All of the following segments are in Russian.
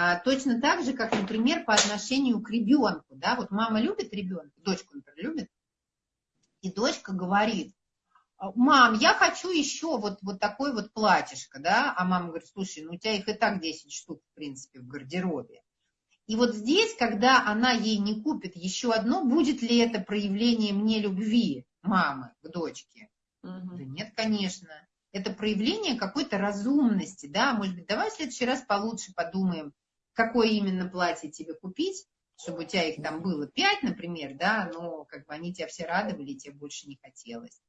А, точно так же, как, например, по отношению к ребенку. Да? Вот мама любит ребенка, дочку, например, любит, и дочка говорит, мам, я хочу еще вот, вот такой вот платьишко, да, а мама говорит, слушай, ну у тебя их и так 10 штук, в принципе, в гардеробе. И вот здесь, когда она ей не купит еще одно, будет ли это проявление мне любви мамы к дочке? Угу. Да нет, конечно. Это проявление какой-то разумности, да, может быть, давай в следующий раз получше подумаем, какое именно платье тебе купить, чтобы у тебя их там было пять, например, да, но как бы они тебя все радовали, тебе больше не хотелось.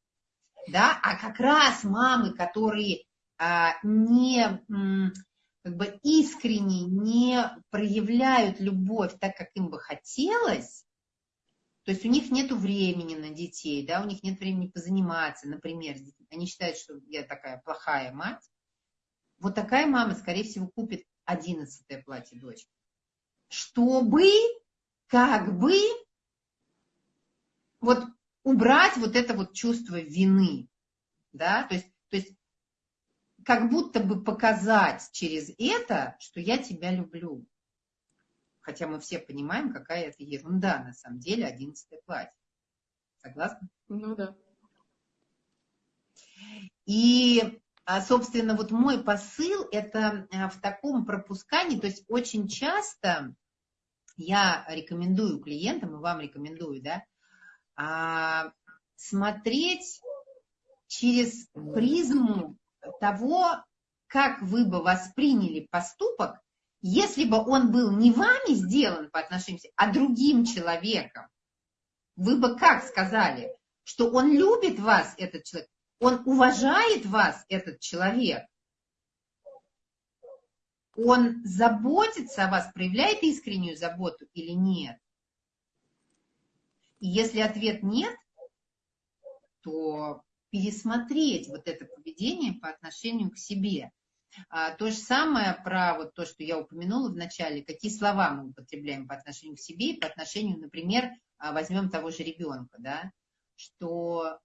Да, а как раз мамы, которые а, не как бы искренне не проявляют любовь так, как им бы хотелось, то есть у них нет времени на детей, да, у них нет времени позаниматься, например, они считают, что я такая плохая мать, вот такая мама, скорее всего, купит одиннадцатое платье дочки, чтобы как бы вот убрать вот это вот чувство вины, да, то есть, то есть как будто бы показать через это, что я тебя люблю. Хотя мы все понимаем, какая это ерунда на самом деле, одиннадцатое платье. Согласна? Ну да. И, собственно, вот мой посыл это а, в таком пропускании, то есть очень часто я рекомендую клиентам, и вам рекомендую, да, а, смотреть через призму того, как вы бы восприняли поступок, если бы он был не вами сделан по отношению, а другим человеком. Вы бы как сказали, что он любит вас, этот человек, он уважает вас, этот человек, он заботится о вас, проявляет искреннюю заботу или нет? И если ответ нет, то пересмотреть вот это поведение по отношению к себе. А, то же самое про вот то, что я упомянула в начале, какие слова мы употребляем по отношению к себе и по отношению, например, а, возьмем того же ребенка, да, что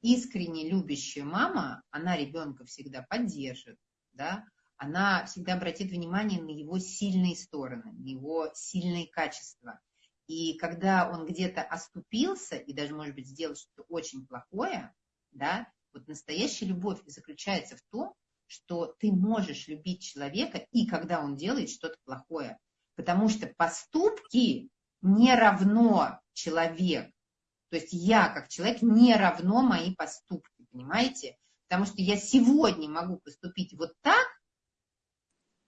искренне любящая мама, она ребенка всегда поддержит, да, она всегда обратит внимание на его сильные стороны, на его сильные качества. И когда он где-то оступился и даже, может быть, сделал что-то очень плохое, да, вот настоящая любовь заключается в том, что ты можешь любить человека и когда он делает что-то плохое. Потому что поступки не равно человек. То есть я, как человек, не равно мои поступки, понимаете? Потому что я сегодня могу поступить вот так,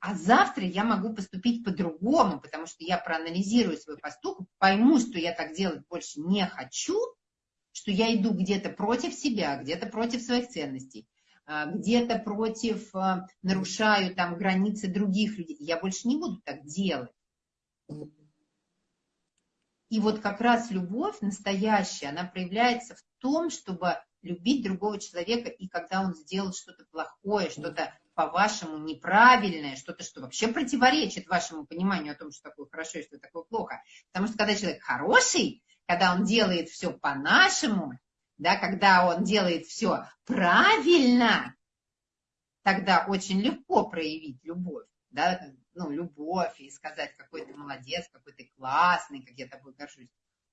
а завтра я могу поступить по-другому, потому что я проанализирую свой поступок, пойму, что я так делать больше не хочу, что я иду где-то против себя, где-то против своих ценностей, а, где-то против, а, нарушаю там границы других людей. Я больше не буду так делать. И вот как раз любовь настоящая, она проявляется в том, чтобы любить другого человека, и когда он сделал что-то плохое, что-то по-вашему неправильное, что-то, что вообще противоречит вашему пониманию о том, что такое хорошо и что такое плохо. Потому что когда человек хороший, когда он делает все по-нашему, да, когда он делает все правильно, тогда очень легко проявить любовь, да, ну, любовь и сказать, какой ты молодец, какой классный, как я тобой горжусь.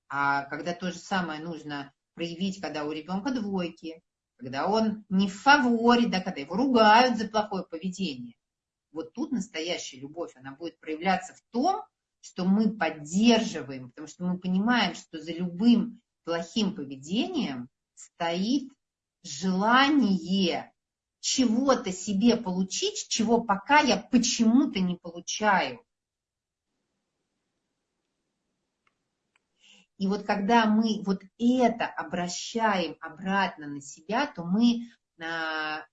А когда то же самое нужно проявить, когда у ребенка двойки, когда он не в фаворе, да, когда его ругают за плохое поведение. Вот тут настоящая любовь, она будет проявляться в том, что мы поддерживаем, потому что мы понимаем, что за любым плохим поведением стоит желание чего-то себе получить, чего пока я почему-то не получаю. И вот когда мы вот это обращаем обратно на себя, то мы а,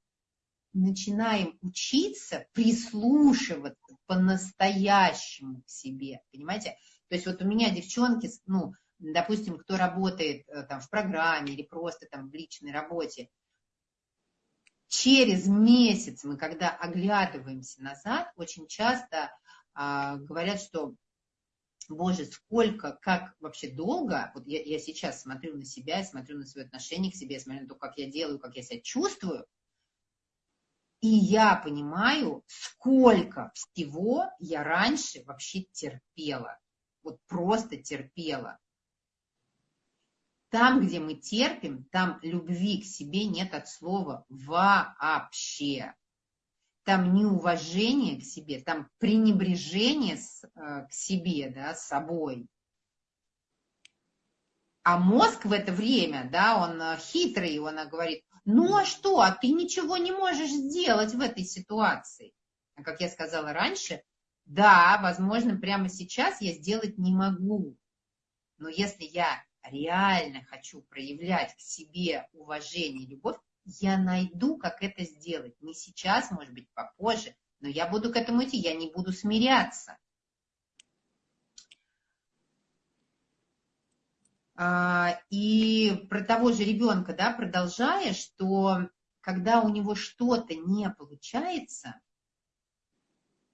начинаем учиться прислушиваться по-настоящему к себе, понимаете? То есть вот у меня девчонки, ну, допустим, кто работает э, там в программе или просто там в личной работе, через месяц мы, когда оглядываемся назад, очень часто а, говорят, что Боже, сколько, как вообще долго, вот я, я сейчас смотрю на себя, смотрю на свое отношение к себе, смотрю на то, как я делаю, как я себя чувствую, И я понимаю, сколько всего я раньше вообще терпела. Вот просто терпела. Там, где мы терпим, там любви к себе нет от слова вообще. Там неуважение к себе, там пренебрежение с, э, к себе, да, с собой. А мозг в это время, да, он э, хитрый, он говорит, ну а что, а ты ничего не можешь сделать в этой ситуации. А как я сказала раньше, да, возможно, прямо сейчас я сделать не могу. Но если я реально хочу проявлять к себе уважение, любовь, я найду, как это сделать. Не сейчас, может быть, попозже, но я буду к этому идти, я не буду смиряться. А, и про того же ребенка, да, продолжая, что когда у него что-то не получается,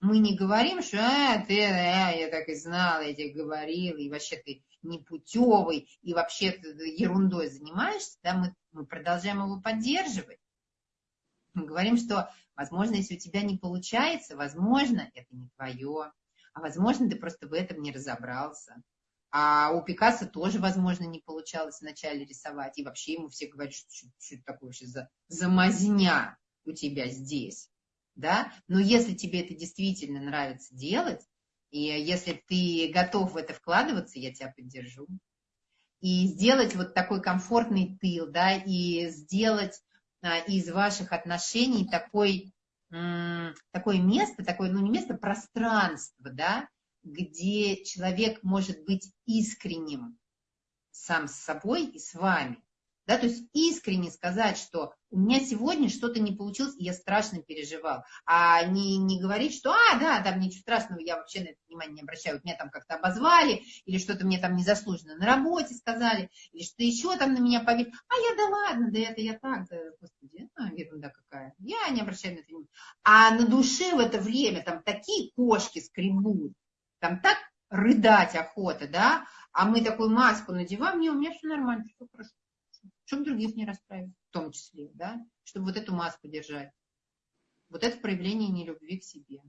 мы не говорим, что а, ты, а, я так и знала, я тебе говорила, и вообще ты непутевый, и вообще ты ерундой занимаешься, да, мы, мы продолжаем его поддерживать. Мы говорим, что, возможно, если у тебя не получается, возможно, это не твое, а возможно, ты просто в этом не разобрался. А у Пикассо тоже, возможно, не получалось вначале рисовать. И вообще ему все говорят, что, что, что такое вообще за, за мазня у тебя здесь. Да? Но если тебе это действительно нравится делать, и если ты готов в это вкладываться, я тебя поддержу. И сделать вот такой комфортный тыл, да, и сделать а, из ваших отношений такой, такое место, такое, ну не место, пространство, да, где человек может быть искренним сам с собой и с вами. Да, то есть искренне сказать, что у меня сегодня что-то не получилось, и я страшно переживал. А не, не говорить, что, а, да, там ничего страшного, я вообще на это внимание не обращаю, меня там как-то обозвали, или что-то мне там незаслуженно на работе сказали, или что еще там на меня поверили. А я, да ладно, да это я так, да, господи, а, ерунда какая. Я не обращаю на это внимания. А на душе в это время там такие кошки скребут, там так рыдать охота, да, а мы такую маску надеваем, не, у меня все нормально, все хорошо. Чтобы других не расстраивать, в том числе, да, чтобы вот эту маску держать. Вот это проявление нелюбви к себе.